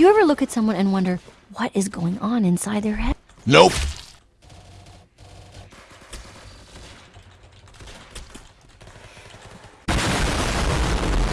Do you ever look at someone and wonder what is going on inside their head? Nope.